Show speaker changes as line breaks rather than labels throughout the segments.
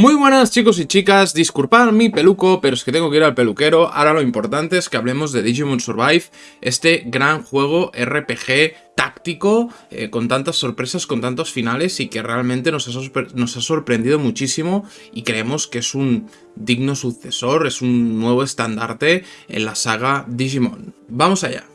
Muy buenas chicos y chicas, disculpad mi peluco, pero es que tengo que ir al peluquero. Ahora lo importante es que hablemos de Digimon Survive, este gran juego RPG táctico, eh, con tantas sorpresas, con tantos finales y que realmente nos ha, nos ha sorprendido muchísimo y creemos que es un digno sucesor, es un nuevo estandarte en la saga Digimon. Vamos allá.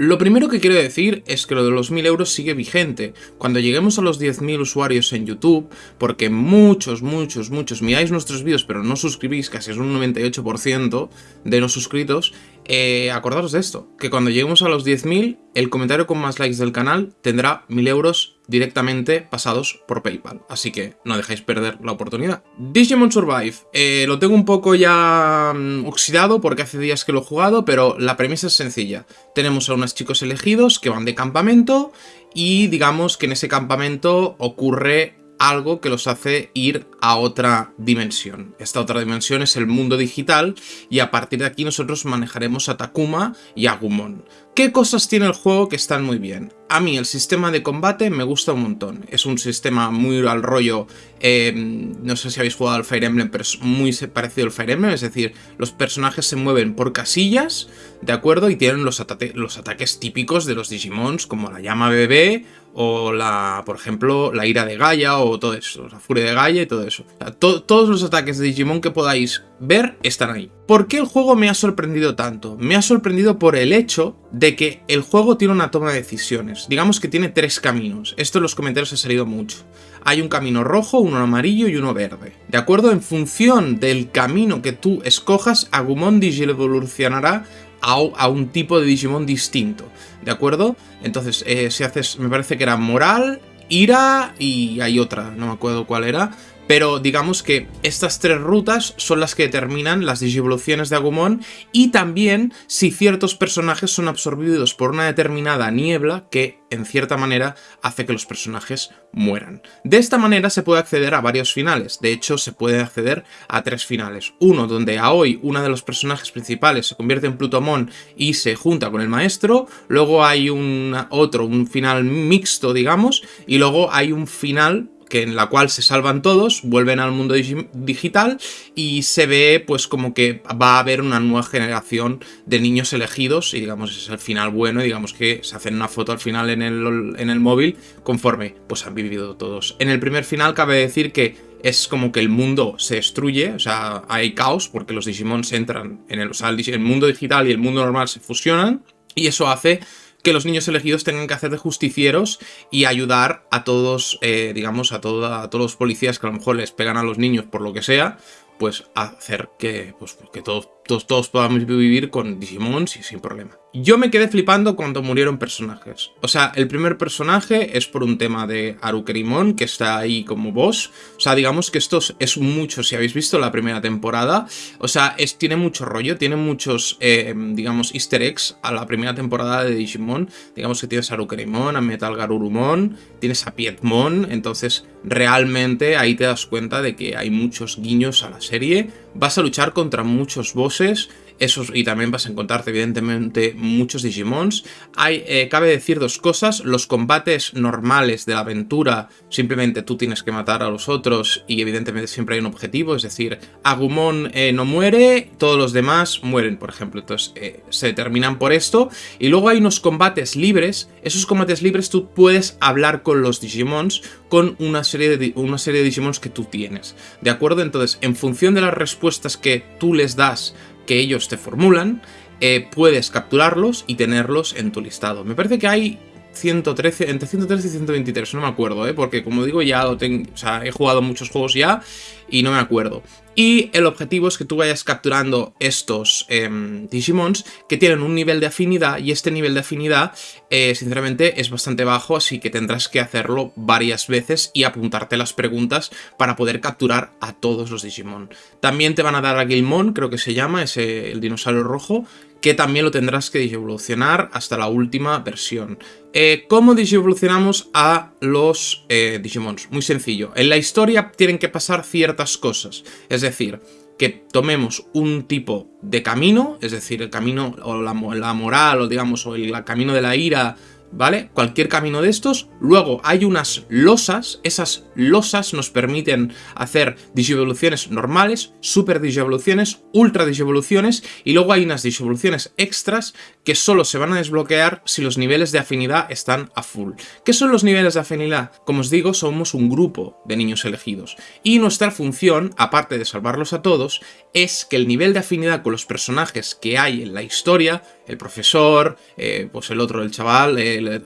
Lo primero que quiero decir es que lo de los 1000 euros sigue vigente. Cuando lleguemos a los 10.000 usuarios en YouTube, porque muchos, muchos, muchos miráis nuestros vídeos pero no suscribís, casi es un 98% de no suscritos, eh, acordaros de esto, que cuando lleguemos a los 10.000, el comentario con más likes del canal tendrá 1.000 euros directamente pasados por Paypal, así que no dejéis perder la oportunidad. Digimon Survive, eh, lo tengo un poco ya mm, oxidado porque hace días que lo he jugado, pero la premisa es sencilla. Tenemos a unos chicos elegidos que van de campamento y digamos que en ese campamento ocurre algo que los hace ir a otra dimensión. Esta otra dimensión es el mundo digital y a partir de aquí nosotros manejaremos a Takuma y a Gumon. ¿Qué cosas tiene el juego que están muy bien? A mí el sistema de combate me gusta un montón. Es un sistema muy al rollo, eh, no sé si habéis jugado al Fire Emblem, pero es muy parecido al Fire Emblem, es decir, los personajes se mueven por casillas, ¿de acuerdo? Y tienen los, los ataques típicos de los Digimons, como la llama bebé, o la, por ejemplo, la ira de Gaia, o todo eso, la furia de Gaia y todo eso. todos los ataques de Digimon que podáis ver están ahí. ¿Por qué el juego me ha sorprendido tanto? Me ha sorprendido por el hecho de que el juego tiene una toma de decisiones. Digamos que tiene tres caminos. Esto en los comentarios ha salido mucho. Hay un camino rojo, uno amarillo y uno verde. ¿De acuerdo? En función del camino que tú escojas, Agumon evolucionará a, un tipo de Digimon distinto. ¿De acuerdo? Entonces, eh, si haces, me parece que era moral, ira y hay otra, no me acuerdo cuál era pero digamos que estas tres rutas son las que determinan las digivoluciones de Agumon y también si ciertos personajes son absorbidos por una determinada niebla que en cierta manera hace que los personajes mueran. De esta manera se puede acceder a varios finales, de hecho se puede acceder a tres finales. Uno donde Aoi, una de los personajes principales, se convierte en Plutomon y se junta con el maestro, luego hay un otro, un final mixto digamos, y luego hay un final que en la cual se salvan todos, vuelven al mundo digital y se ve pues como que va a haber una nueva generación de niños elegidos y digamos es el final bueno y digamos que se hacen una foto al final en el, en el móvil conforme pues han vivido todos. En el primer final cabe decir que es como que el mundo se destruye, o sea, hay caos porque los Digimons entran en el, el mundo digital y el mundo normal se fusionan y eso hace que los niños elegidos tengan que hacer de justicieros y ayudar a todos, eh, digamos, a, a todos los policías que a lo mejor les pegan a los niños por lo que sea, pues hacer que, pues, que todos, todos, podamos vivir con Digimon sin problema. Yo me quedé flipando cuando murieron personajes. O sea, el primer personaje es por un tema de Arukerimon, que está ahí como boss. O sea, digamos que esto es mucho, si habéis visto la primera temporada. O sea, es, tiene mucho rollo, tiene muchos, eh, digamos, easter eggs a la primera temporada de Digimon. Digamos que tienes a Arukerimon, a Metal Garurumon, tienes a Pietmon. Entonces, realmente ahí te das cuenta de que hay muchos guiños a la serie. Vas a luchar contra muchos bosses esos, y también vas a encontrarte evidentemente muchos Digimons. Hay, eh, cabe decir dos cosas, los combates normales de la aventura, simplemente tú tienes que matar a los otros y evidentemente siempre hay un objetivo, es decir, Agumon eh, no muere, todos los demás mueren, por ejemplo, entonces eh, se determinan por esto. Y luego hay unos combates libres, esos combates libres tú puedes hablar con los Digimons con una serie de, una serie de Digimons que tú tienes, ¿de acuerdo? Entonces, en función de las respuestas que tú les das que ellos te formulan, eh, puedes capturarlos y tenerlos en tu listado. Me parece que hay 113, entre 113 y 123, no me acuerdo, ¿eh? porque como digo, ya lo tengo, o sea, he jugado muchos juegos ya y no me acuerdo. Y el objetivo es que tú vayas capturando estos em, Digimons que tienen un nivel de afinidad y este nivel de afinidad, eh, sinceramente, es bastante bajo, así que tendrás que hacerlo varias veces y apuntarte las preguntas para poder capturar a todos los Digimon. También te van a dar a Gilmon, creo que se llama, ese, el dinosaurio rojo, que también lo tendrás que evolucionar hasta la última versión. Eh, ¿Cómo evolucionamos a los eh, Digimons? Muy sencillo. En la historia tienen que pasar ciertas cosas. Es decir, que tomemos un tipo de camino, es decir, el camino o la, moral o digamos o el camino de la ira ¿vale? Cualquier camino de estos. Luego hay unas losas, esas losas nos permiten hacer digivoluciones normales, super digivoluciones, ultra digivoluciones y luego hay unas digivoluciones extras que solo se van a desbloquear si los niveles de afinidad están a full. ¿Qué son los niveles de afinidad? Como os digo, somos un grupo de niños elegidos y nuestra función, aparte de salvarlos a todos, es que el nivel de afinidad con los personajes que hay en la historia, el profesor, eh, pues el otro, el chaval,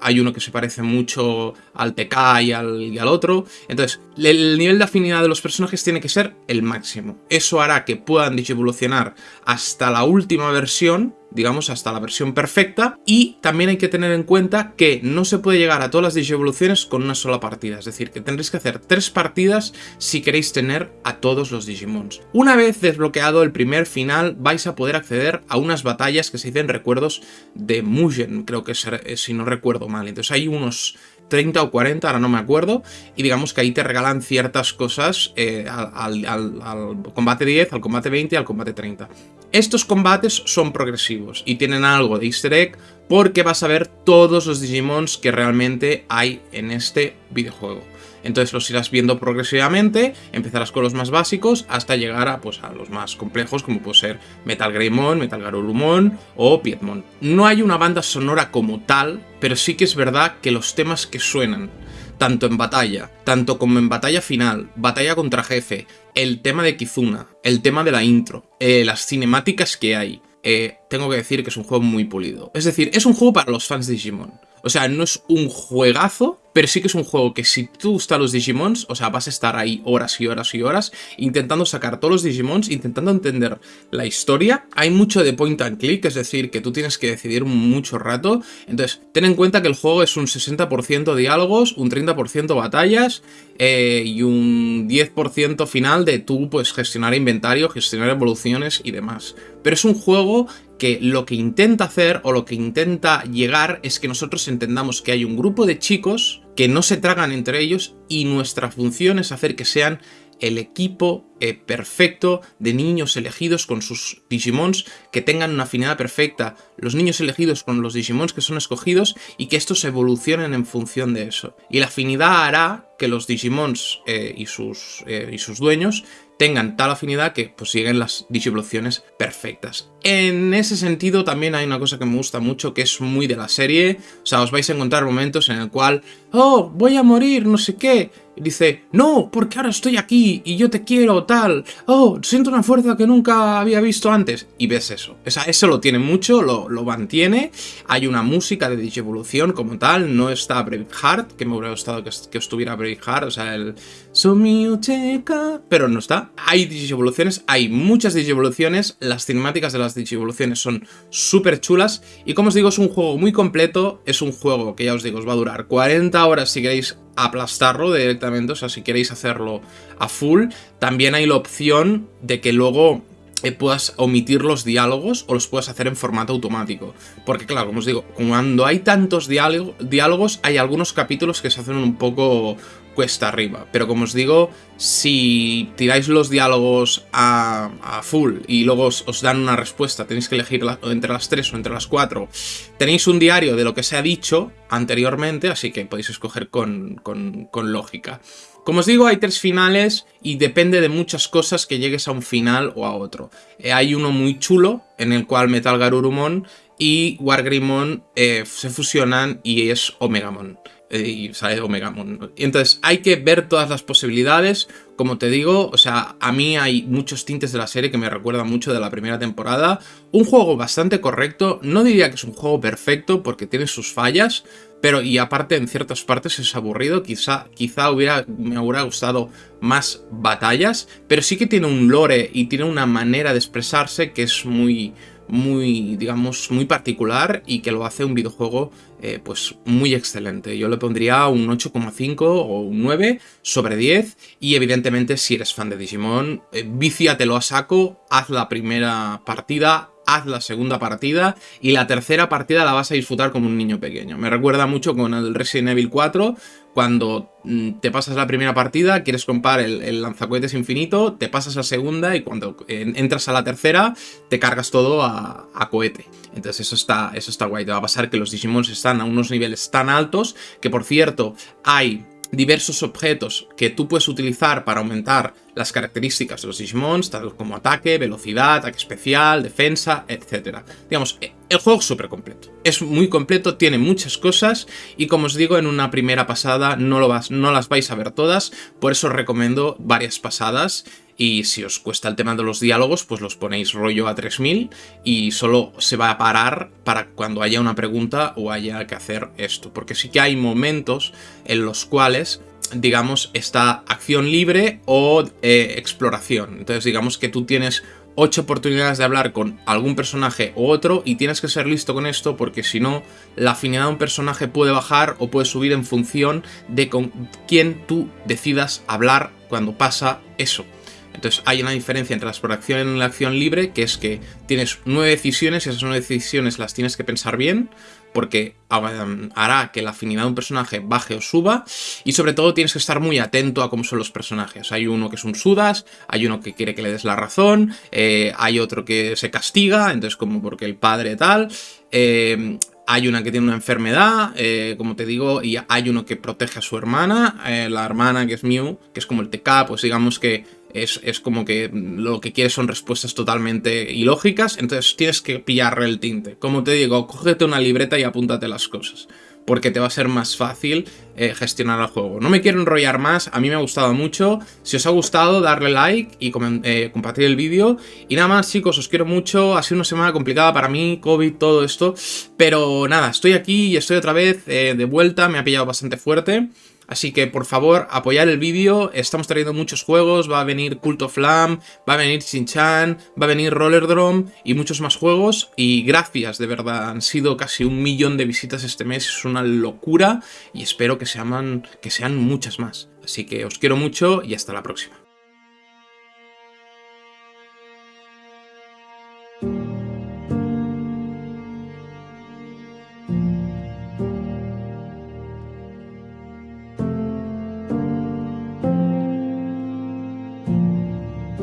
hay uno que se parece mucho al TK y al, y al otro, entonces el nivel de afinidad de los personajes tiene que ser el máximo. Eso hará que puedan evolucionar hasta la última versión digamos hasta la versión perfecta. Y también hay que tener en cuenta que no se puede llegar a todas las Digievoluciones con una sola partida, es decir, que tendréis que hacer tres partidas si queréis tener a todos los Digimons. Una vez desbloqueado el primer final vais a poder acceder a unas batallas que se dicen recuerdos de Mugen, creo que eh, si no recuerdo mal, entonces hay unos 30 o 40, ahora no me acuerdo, y digamos que ahí te regalan ciertas cosas eh, al, al, combate 10, al combate 20 y al combate 30. Estos combates son progresivos y tienen algo de easter egg porque vas a ver todos los Digimons que realmente hay en este videojuego. Entonces los irás viendo progresivamente, empezarás con los más básicos hasta llegar a, pues, a los más complejos como puede ser Metal Greymon, Metal Garurumon o Piedmon. No hay una banda sonora como tal, pero sí que es verdad que los temas que suenan tanto en batalla, tanto como en batalla final, batalla contra jefe, el tema de Kizuna, el tema de la intro, eh, las cinemáticas que hay, eh, tengo que decir que es un juego muy pulido. Es decir, es un juego para los fans de Digimon. O sea, no es un juegazo, pero sí que es un juego que si tú gustas los Digimons, o sea, vas a estar ahí horas y horas y horas intentando sacar todos los Digimons, intentando entender la historia. Hay mucho de point and click, es decir, que tú tienes que decidir mucho rato. Entonces, ten en cuenta que el juego es un 60% diálogos, un 30% batallas eh, y un 10% final de tú pues gestionar inventario, gestionar evoluciones y demás. Pero es un juego que lo que intenta hacer o lo que intenta llegar es que nosotros entendamos que hay un grupo de chicos que no se tragan entre ellos y nuestra función es hacer que sean el equipo eh, perfecto de niños elegidos con sus Digimons que tengan una afinidad perfecta, los niños elegidos con los Digimons que son escogidos y que estos evolucionen en función de eso. Y la afinidad hará que los Digimons eh, y, sus, eh, y sus dueños tengan tal afinidad que pues siguen las digivoluciones perfectas. En ese sentido también hay una cosa que me gusta mucho que es muy de la serie, o sea, os vais a encontrar momentos en el cual, oh, voy a morir, no sé qué, dice, no, porque ahora estoy aquí y yo te quiero, tal, oh, siento una fuerza que nunca había visto antes, y ves eso, o sea, eso lo tiene mucho, lo, lo mantiene, hay una música de digivolución como tal, no está Braveheart, que me hubiera gustado que, que estuviera Braveheart, o sea, el pero no está, hay digivoluciones, hay muchas digivoluciones, las cinemáticas de las digivoluciones son súper chulas y como os digo es un juego muy completo, es un juego que ya os digo os va a durar 40 horas si queréis aplastarlo directamente, o sea si queréis hacerlo a full, también hay la opción de que luego eh, puedas omitir los diálogos o los puedas hacer en formato automático. Porque claro, como os digo, cuando hay tantos diálogos, hay algunos capítulos que se hacen un poco cuesta arriba. Pero como os digo, si tiráis los diálogos a, full y luego os, dan una respuesta, tenéis que elegir entre las tres o entre las cuatro, tenéis un diario de lo que se ha dicho anteriormente, así que podéis escoger con, con lógica. Como os digo, hay tres finales y depende de muchas cosas que llegues a un final o a otro. Eh, hay uno muy chulo, en el cual Metal Garurumon y Wargreymon eh, se fusionan y es Omegamon. Eh, y sale Omegamon. Entonces hay que ver todas las posibilidades. Como te digo, o sea, a mí hay muchos tintes de la serie que me recuerdan mucho de la primera temporada. Un juego bastante correcto. No diría que es un juego perfecto porque tiene sus fallas. Pero, y aparte, en ciertas partes es aburrido, quizá, quizá me hubiera gustado más batallas, pero sí que tiene un lore y tiene una manera de expresarse que es muy, muy, digamos, muy particular y que lo hace un videojuego, eh, pues, muy excelente. Yo le pondría un 8,5 o un 9 sobre 10 y, evidentemente, si eres fan de Digimon, eh, a saco, haz la primera partida, haz la segunda partida y la tercera partida la vas a disfrutar como un niño pequeño. Me recuerda mucho con el Resident Evil 4, cuando mm, te pasas la primera partida, quieres comprar el, lanzacohetes infinito, te pasas a segunda y cuando entras a la tercera, te cargas todo a, a, cohete. Entonces eso está, eso está guay. Te va a pasar que los Digimons están a unos niveles tan altos que, por cierto, hay diversos objetos que tú puedes utilizar para aumentar las características de los Digimons, tal como ataque, velocidad, ataque especial, defensa, etc. Digamos, e, el juego es súper completo. Es muy completo, tiene muchas cosas y como os digo, en una primera pasada no, lo vas, no las vais a ver todas, por eso os recomiendo varias pasadas y si os cuesta el tema de los diálogos, pues los ponéis rollo a 3000 y solo se va a parar para cuando haya una pregunta o haya que hacer esto. Porque sí que hay momentos en los cuales digamos, está acción libre o eh, exploración. Entonces, digamos que tú tienes ocho oportunidades de hablar con algún personaje u otro y tienes que ser listo con esto porque si no, la afinidad de un personaje puede bajar o puede subir en función de con quién tú decidas hablar cuando pasa eso. Entonces hay una diferencia entre la exploración y la acción libre, que es que tienes nueve decisiones y esas nueve decisiones las tienes que pensar bien, porque hará que la afinidad de un personaje baje o suba, y sobre todo tienes que estar muy atento a cómo son los personajes. Hay uno que es un sudas, hay uno que quiere que le des la razón, eh, hay otro que se castiga, entonces como porque el padre tal... Eh, hay una que tiene una enfermedad, eh, como te digo, y hay uno que protege a su hermana, la hermana que es Mew, que es como el TK, pues digamos que es, como que lo que quieres son respuestas totalmente ilógicas, entonces tienes que pillarle el tinte. Como te digo, cógete una libreta y apúntate las cosas, porque te va a ser más fácil eh, gestionar el juego. No me quiero enrollar más, a mí me ha gustado mucho. Si os ha gustado, darle like y eh, compartir el vídeo. Y nada más, chicos, os quiero mucho. Ha sido una semana complicada para mí, COVID, todo esto. Pero nada, estoy aquí y estoy otra vez eh, de vuelta, me ha pillado bastante fuerte. Así que por favor, apoyar el vídeo, estamos trayendo muchos juegos, va a venir Cult of Lamb, va a venir Shin-Chan, va a venir Rollerdrome y muchos más juegos. Y gracias, de verdad, han sido casi un millón de visitas este mes, es una locura y espero que sean, que sean muchas más. Así que os quiero mucho y hasta la próxima.